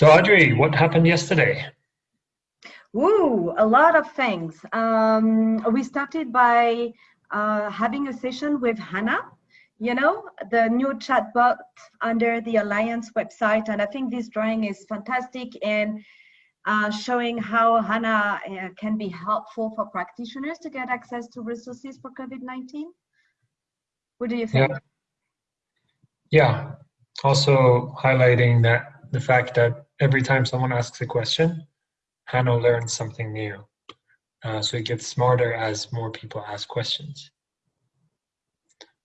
So Audrey, what happened yesterday? Woo, a lot of things. Um, we started by uh, having a session with Hannah, you know, the new chatbot under the Alliance website. And I think this drawing is fantastic in uh, showing how Hannah uh, can be helpful for practitioners to get access to resources for COVID-19. What do you think? Yeah. yeah. Also highlighting that the fact that every time someone asks a question, Hannah learns something new. Uh, so it gets smarter as more people ask questions.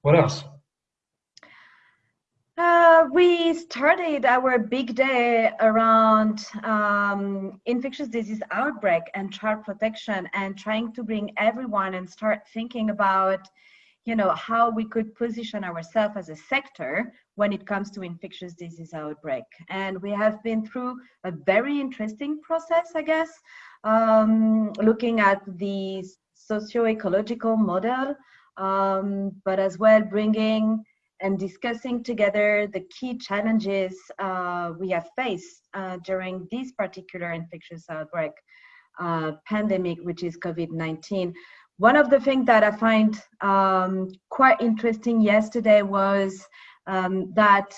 What else? Uh, we started our big day around um, infectious disease outbreak and child protection and trying to bring everyone and start thinking about you know how we could position ourselves as a sector when it comes to infectious disease outbreak and we have been through a very interesting process i guess um, looking at the socio-ecological model um, but as well bringing and discussing together the key challenges uh, we have faced uh, during this particular infectious outbreak uh, pandemic, which is COVID-19. One of the things that I find um, quite interesting yesterday was um, that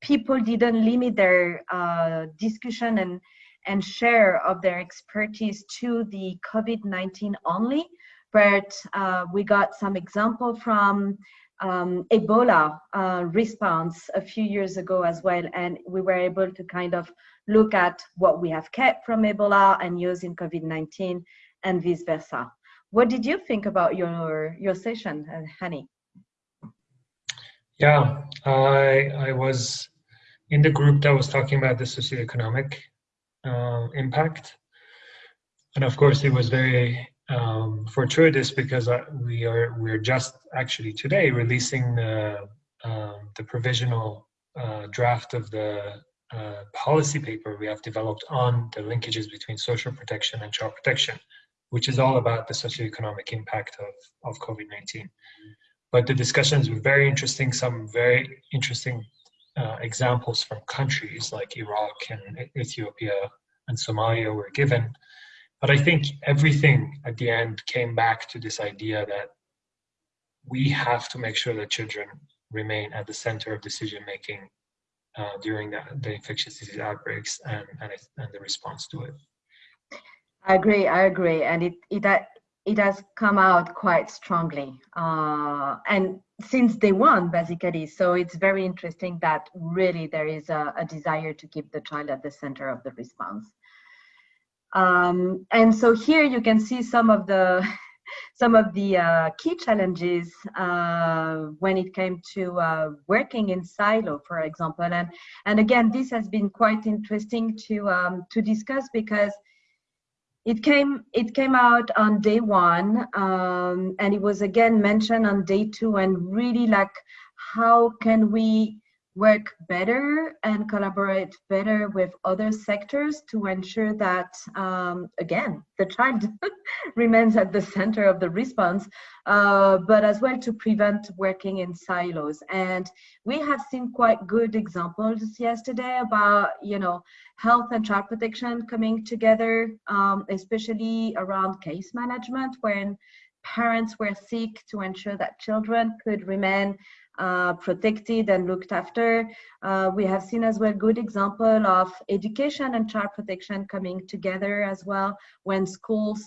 people didn't limit their uh, discussion and, and share of their expertise to the COVID-19 only, but uh, we got some example from um, Ebola uh, response a few years ago as well, and we were able to kind of look at what we have kept from Ebola and use in COVID-19 and vice versa. What did you think about your your session, uh, Hani? Yeah, I I was in the group that was talking about the socioeconomic uh, impact, and of course it was very um, fortuitous because we are we're just actually today releasing the um, the provisional uh, draft of the uh, policy paper we have developed on the linkages between social protection and child protection which is all about the socioeconomic impact of, of COVID-19. But the discussions were very interesting, some very interesting uh, examples from countries like Iraq and Ethiopia and Somalia were given. But I think everything at the end came back to this idea that we have to make sure that children remain at the center of decision making uh, during the, the infectious disease outbreaks and, and, and the response to it. I agree. I agree, and it it it has come out quite strongly, uh, and since day one, basically. So it's very interesting that really there is a, a desire to keep the child at the center of the response. Um, and so here you can see some of the some of the uh, key challenges uh, when it came to uh, working in silo, for example. And and again, this has been quite interesting to um, to discuss because it came it came out on day one um, and it was again mentioned on day two and really like how can we work better and collaborate better with other sectors to ensure that, um, again, the child remains at the center of the response, uh, but as well to prevent working in silos. And we have seen quite good examples yesterday about, you know, health and child protection coming together, um, especially around case management when parents were sick to ensure that children could remain uh, protected and looked after. Uh, we have seen as well good example of education and child protection coming together as well when schools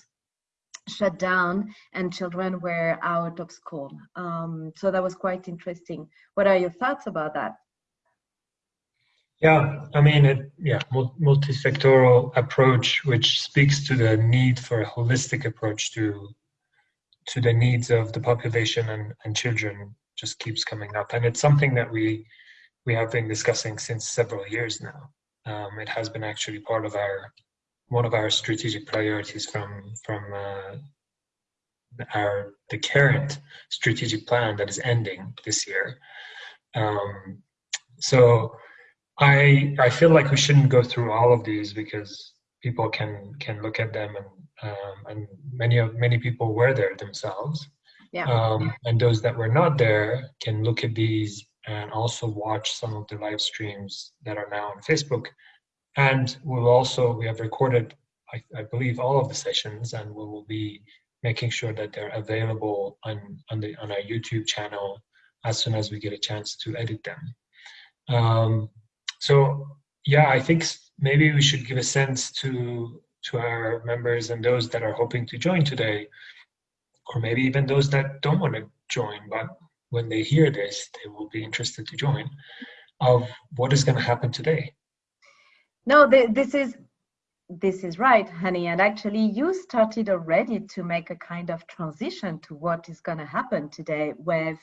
shut down and children were out of school. Um, so that was quite interesting. What are your thoughts about that? Yeah, I mean, it, yeah, multi-sectoral approach, which speaks to the need for a holistic approach to to the needs of the population and, and children just keeps coming up, and it's something that we we have been discussing since several years now. Um, it has been actually part of our one of our strategic priorities from from uh, our the current strategic plan that is ending this year. Um, so I I feel like we shouldn't go through all of these because people can can look at them and um, and many of many people were there themselves yeah. Um, and those that were not there can look at these and also watch some of the live streams that are now on Facebook And we'll also, we have recorded, I, I believe, all of the sessions and we will be making sure that they're available on, on, the, on our YouTube channel as soon as we get a chance to edit them. Um, so yeah, I think maybe we should give a sense to to our members and those that are hoping to join today, or maybe even those that don't want to join, but when they hear this, they will be interested to join, of what is going to happen today. No, this is this is right, Hani. And actually, you started already to make a kind of transition to what is going to happen today with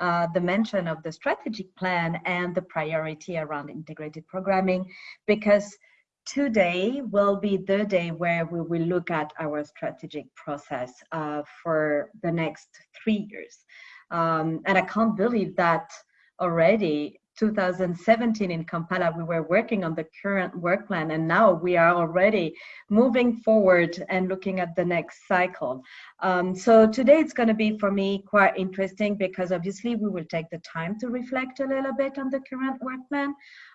uh, the mention of the strategic plan and the priority around integrated programming, because today will be the day where we will look at our strategic process uh, for the next three years. Um, and I can't believe that already 2017 in Kampala, we were working on the current work plan, and now we are already moving forward and looking at the next cycle. Um, so today it's going to be for me quite interesting because obviously we will take the time to reflect a little bit on the current work plan,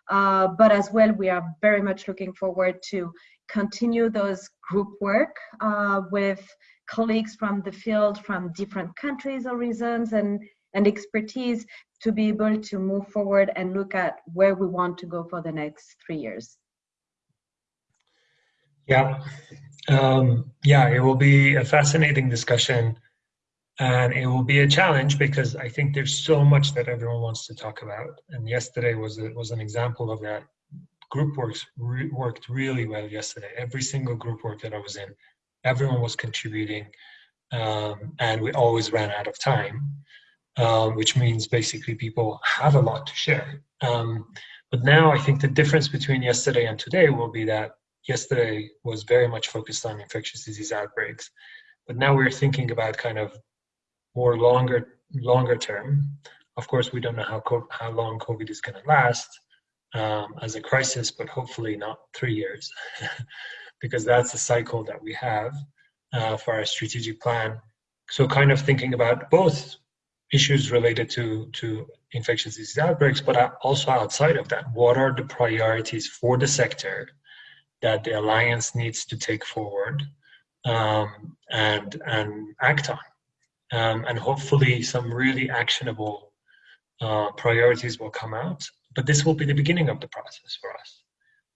uh, but as well we are very much looking forward to continue those group work uh, with colleagues from the field from different countries or regions and and expertise to be able to move forward and look at where we want to go for the next three years. Yeah, um, yeah, it will be a fascinating discussion and it will be a challenge because I think there's so much that everyone wants to talk about. And yesterday was a, was an example of that. Group works re worked really well yesterday. Every single group work that I was in, everyone was contributing, um, and we always ran out of time um, which means basically people have a lot to share. Um, but now I think the difference between yesterday and today will be that yesterday was very much focused on infectious disease outbreaks, but now we're thinking about kind of more longer longer term. Of course, we don't know how how long COVID is going to last um, as a crisis, but hopefully not three years, because that's the cycle that we have uh, for our strategic plan. So, kind of thinking about both issues related to, to infectious disease outbreaks, but also outside of that, what are the priorities for the sector that the alliance needs to take forward um, and and act on, um, and hopefully some really actionable uh, priorities will come out. But this will be the beginning of the process for us.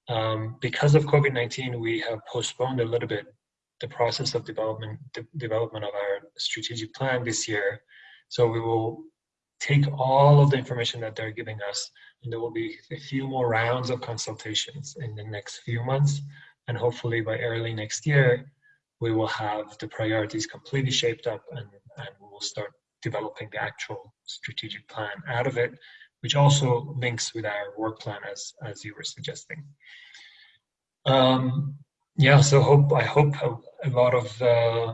Um, because of COVID-19, we have postponed a little bit the process of development de development of our strategic plan this year so we will take all of the information that they're giving us and there will be a few more rounds of consultations in the next few months. And hopefully by early next year, we will have the priorities completely shaped up and, and we will start developing the actual strategic plan out of it, which also links with our work plan as, as you were suggesting. Um, yeah, so hope I hope a, a lot of uh,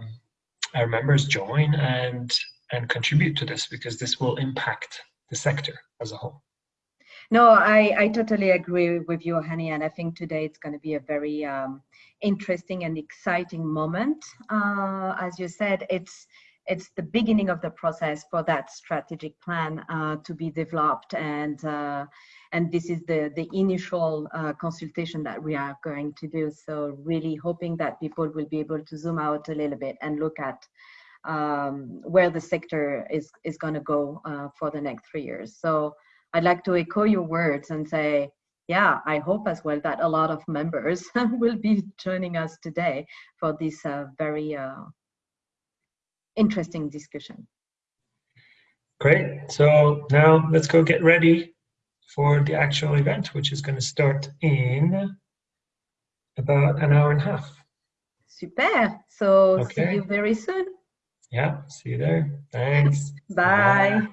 our members join and and contribute to this because this will impact the sector as a whole. No, I, I totally agree with you, Hani, and I think today it's going to be a very um, interesting and exciting moment. Uh, as you said, it's it's the beginning of the process for that strategic plan uh, to be developed, and uh, and this is the the initial uh, consultation that we are going to do. So really hoping that people will be able to zoom out a little bit and look at um, where the sector is, is going to go uh, for the next three years. So I'd like to echo your words and say, yeah, I hope as well that a lot of members will be joining us today for this uh, very uh, interesting discussion. Great. So now let's go get ready for the actual event, which is going to start in about an hour and a half. Super. So okay. see you very soon. Yeah, see you there. Thanks. Bye. Bye.